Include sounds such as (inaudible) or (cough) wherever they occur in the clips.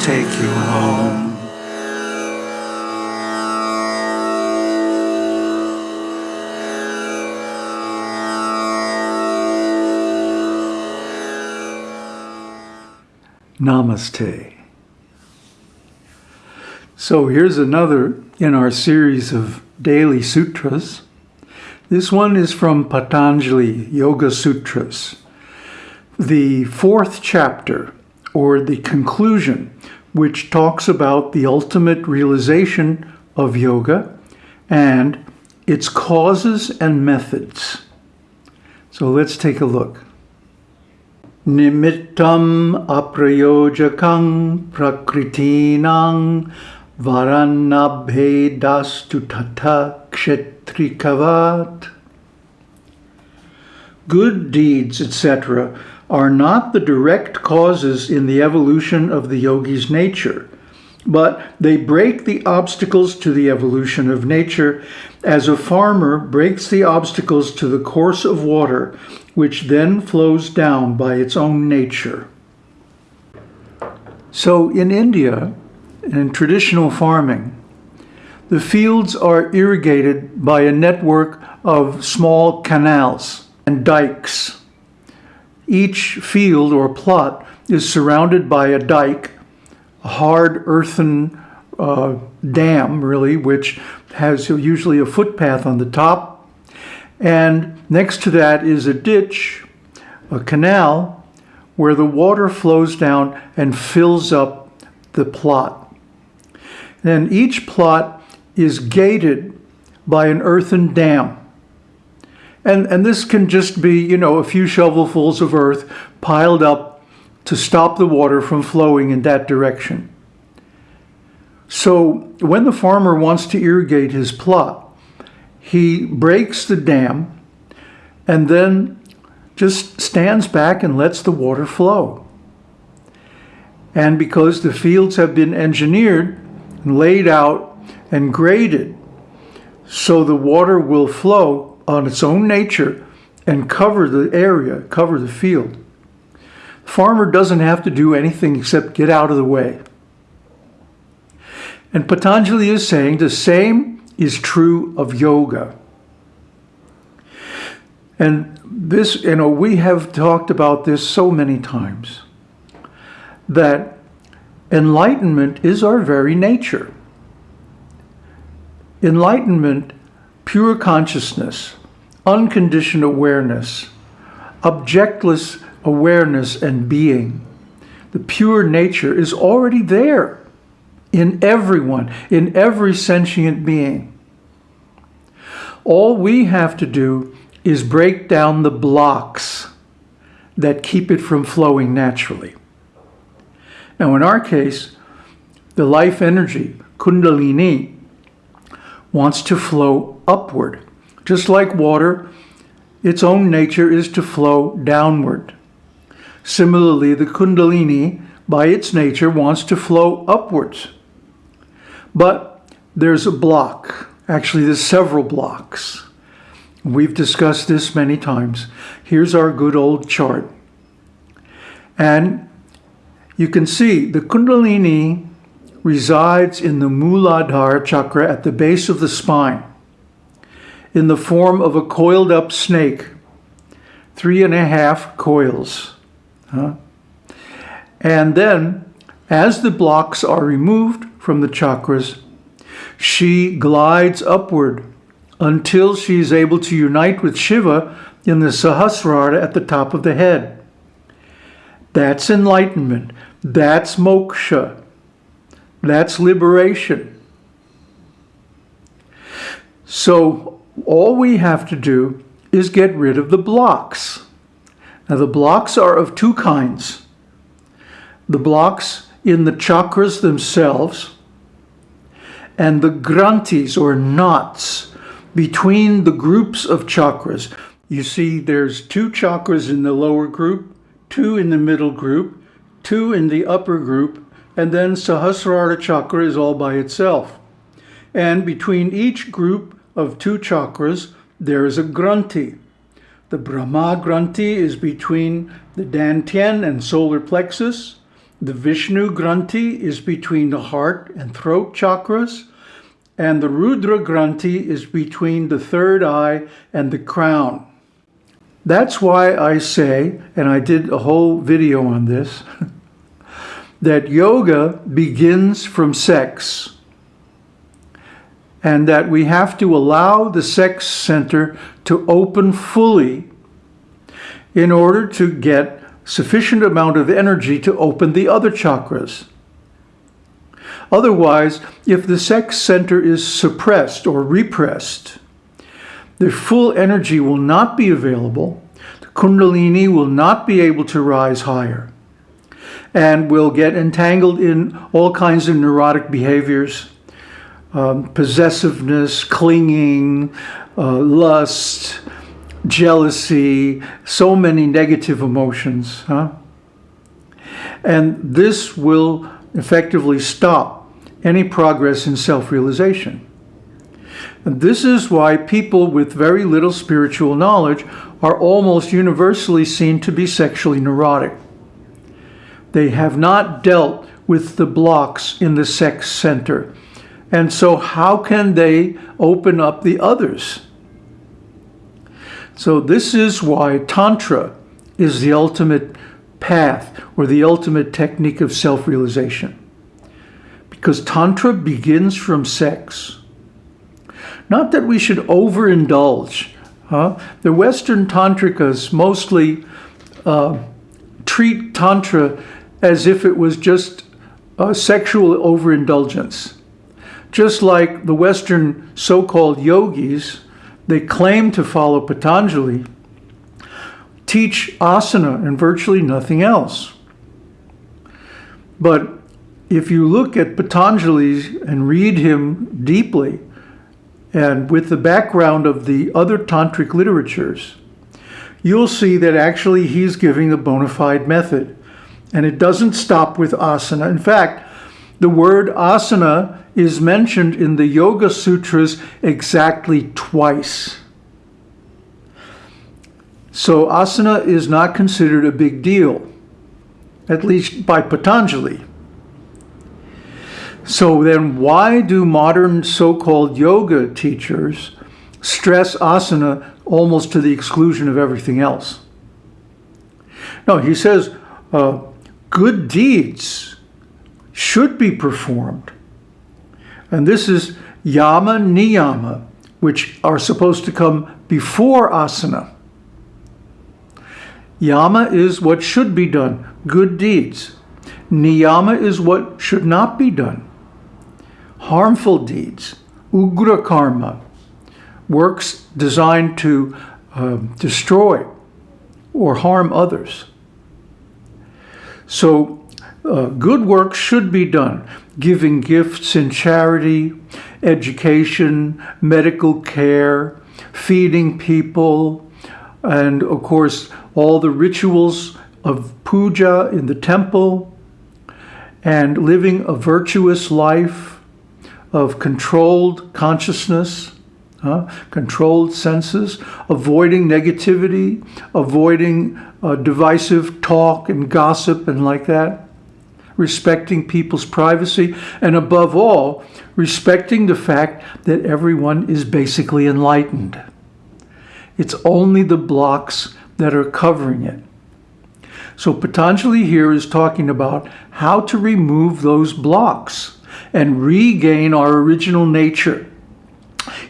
take you home. Namaste. So here's another in our series of daily sutras. This one is from Patanjali Yoga Sutras, the fourth chapter, or the conclusion, which talks about the ultimate realization of yoga and its causes and methods. So let's take a look. Nimittam aprayojakang prakritinang varannabhedastu tata kshetrikavat. Good deeds, etc., are not the direct causes in the evolution of the yogi's nature, but they break the obstacles to the evolution of nature as a farmer breaks the obstacles to the course of water which then flows down by its own nature. So in India, in traditional farming, the fields are irrigated by a network of small canals and dikes. Each field or plot is surrounded by a dike, a hard earthen uh, dam, really, which has usually a footpath on the top and next to that is a ditch, a canal, where the water flows down and fills up the plot. And each plot is gated by an earthen dam. And, and this can just be, you know, a few shovelfuls of earth piled up to stop the water from flowing in that direction. So when the farmer wants to irrigate his plot, he breaks the dam and then just stands back and lets the water flow. And because the fields have been engineered, laid out, and graded, so the water will flow on its own nature and cover the area, cover the field. The farmer doesn't have to do anything except get out of the way. And Patanjali is saying the same is true of yoga. And this, you know, we have talked about this so many times that enlightenment is our very nature. Enlightenment, pure consciousness, unconditioned awareness, objectless awareness and being, the pure nature is already there in everyone, in every sentient being. All we have to do is break down the blocks that keep it from flowing naturally. Now, in our case, the life energy, Kundalini, wants to flow upward. Just like water, its own nature is to flow downward. Similarly, the Kundalini, by its nature, wants to flow upwards. But there's a block. Actually, there's several blocks. We've discussed this many times. Here's our good old chart. And you can see the Kundalini resides in the Muladhara chakra at the base of the spine in the form of a coiled up snake, three and a half coils. Huh? And then as the blocks are removed from the chakras, she glides upward until she is able to unite with Shiva in the Sahasrara at the top of the head. That's enlightenment. That's moksha. That's liberation. So all we have to do is get rid of the blocks. Now the blocks are of two kinds. The blocks in the chakras themselves and the granthis or knots between the groups of chakras. You see there's two chakras in the lower group, two in the middle group, two in the upper group, and then Sahasrara chakra is all by itself. And between each group of two chakras, there is a granthi. The Brahma granthi is between the Dantian and solar plexus, The Vishnu Granthi is between the heart and throat chakras, and the Rudra Granthi is between the third eye and the crown. That's why I say, and I did a whole video on this, (laughs) that yoga begins from sex and that we have to allow the sex center to open fully in order to get sufficient amount of energy to open the other chakras. Otherwise, if the sex center is suppressed or repressed, the full energy will not be available, the kundalini will not be able to rise higher, and will get entangled in all kinds of neurotic behaviors, um, possessiveness, clinging, uh, lust, jealousy, so many negative emotions. Huh? And this will effectively stop any progress in self-realization. And this is why people with very little spiritual knowledge are almost universally seen to be sexually neurotic. They have not dealt with the blocks in the sex center. And so how can they open up the others? So this is why Tantra is the ultimate path or the ultimate technique of self-realization. Because Tantra begins from sex. Not that we should overindulge. Huh? The Western Tantrikas mostly uh, treat Tantra as if it was just a sexual overindulgence. Just like the Western so-called yogis they claim to follow Patanjali, teach asana and virtually nothing else. But if you look at Patanjali and read him deeply, and with the background of the other tantric literatures, you'll see that actually he's giving the bona fide method. And it doesn't stop with asana. In fact, the word asana is mentioned in the Yoga Sutras exactly twice. So asana is not considered a big deal, at least by Patanjali. So then why do modern so-called yoga teachers stress asana almost to the exclusion of everything else? No, he says uh, good deeds should be performed and this is yama niyama, which are supposed to come before asana. Yama is what should be done, good deeds. Niyama is what should not be done, harmful deeds, ugra karma, works designed to uh, destroy or harm others. So uh, good work should be done. Giving gifts in charity, education, medical care, feeding people, and of course, all the rituals of puja in the temple, and living a virtuous life of controlled consciousness, uh, controlled senses, avoiding negativity, avoiding uh, divisive talk and gossip and like that respecting people's privacy, and above all, respecting the fact that everyone is basically enlightened. It's only the blocks that are covering it. So Patanjali here is talking about how to remove those blocks and regain our original nature.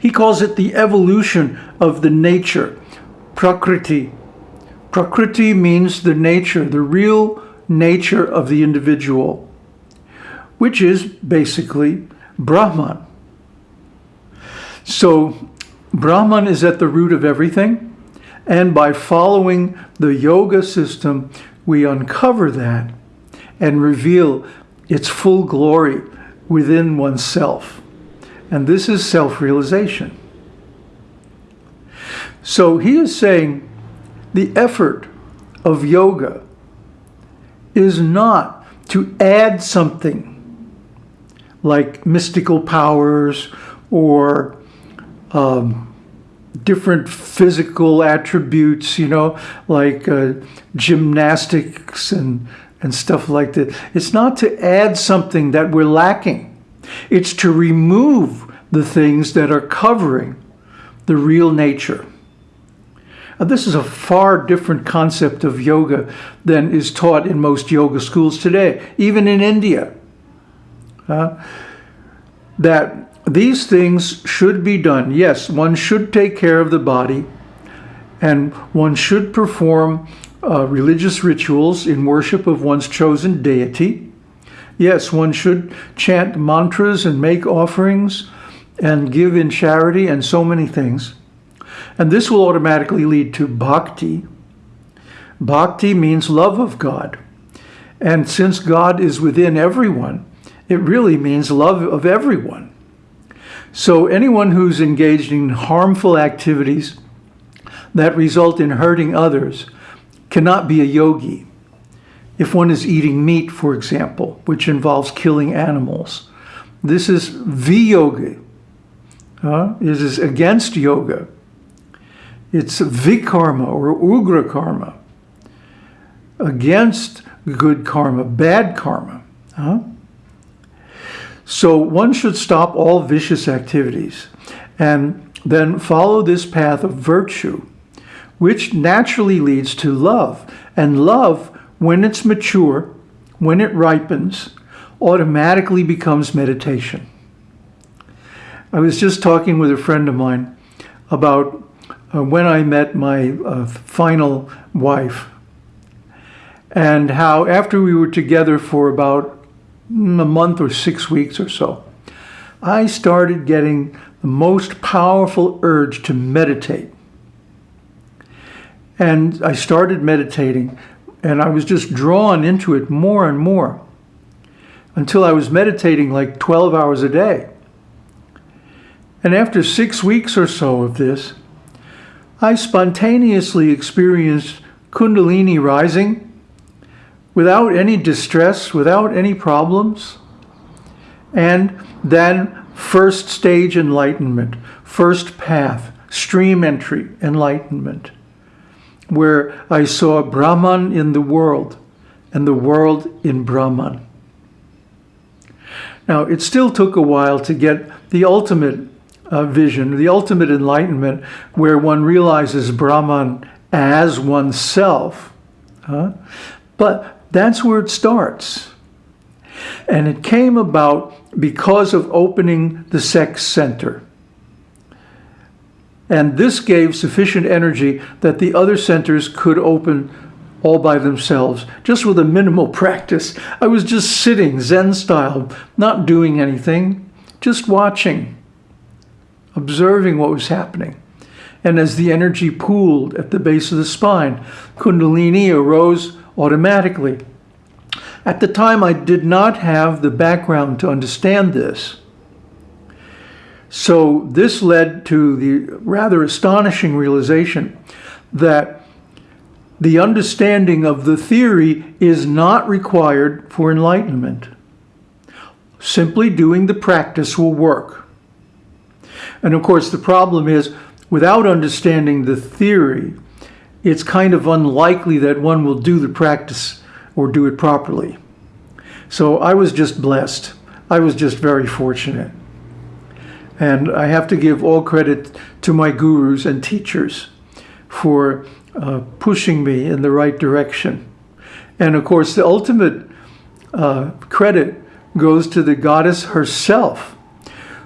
He calls it the evolution of the nature, prakriti. Prakriti means the nature, the real nature of the individual, which is basically Brahman. So Brahman is at the root of everything, and by following the yoga system, we uncover that and reveal its full glory within oneself. And this is self-realization. So he is saying the effort of yoga is not to add something like mystical powers or um, different physical attributes, you know, like uh, gymnastics and and stuff like that. It's not to add something that we're lacking. It's to remove the things that are covering the real nature. This is a far different concept of yoga than is taught in most yoga schools today, even in India. Uh, that these things should be done. Yes, one should take care of the body and one should perform uh, religious rituals in worship of one's chosen deity. Yes, one should chant mantras and make offerings and give in charity and so many things. And this will automatically lead to bhakti. Bhakti means love of God. And since God is within everyone, it really means love of everyone. So anyone who's engaged in harmful activities that result in hurting others cannot be a yogi. If one is eating meat, for example, which involves killing animals, this is viyoga. Uh, it is against yoga. It's vikarma or ugra karma, against good karma, bad karma. Huh? So one should stop all vicious activities and then follow this path of virtue which naturally leads to love. And love, when it's mature, when it ripens, automatically becomes meditation. I was just talking with a friend of mine about uh, when I met my uh, final wife and how after we were together for about a month or six weeks or so, I started getting the most powerful urge to meditate. And I started meditating and I was just drawn into it more and more until I was meditating like 12 hours a day. And after six weeks or so of this, I spontaneously experienced Kundalini rising without any distress, without any problems. And then first stage enlightenment, first path, stream entry enlightenment where I saw Brahman in the world and the world in Brahman. Now, it still took a while to get the ultimate uh, vision, the ultimate enlightenment, where one realizes Brahman as oneself. Huh? But that's where it starts. And it came about because of opening the sex center. And this gave sufficient energy that the other centers could open all by themselves, just with a minimal (laughs) practice. I was just sitting Zen style, not doing anything, just watching, observing what was happening. And as the energy pooled at the base of the spine, Kundalini arose automatically. At the time, I did not have the background to understand this. So this led to the rather astonishing realization that the understanding of the theory is not required for enlightenment. Simply doing the practice will work. And of course, the problem is without understanding the theory, it's kind of unlikely that one will do the practice or do it properly. So I was just blessed. I was just very fortunate. And I have to give all credit to my gurus and teachers for uh, pushing me in the right direction. And of course, the ultimate uh, credit goes to the goddess herself,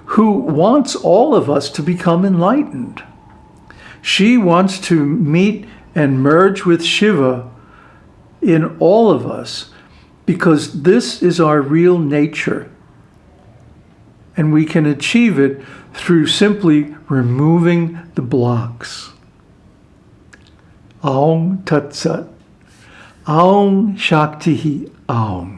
who wants all of us to become enlightened. She wants to meet and merge with Shiva in all of us because this is our real nature. And we can achieve it through simply removing the blocks. Aum Tat Sat. Aum Shakti Aum.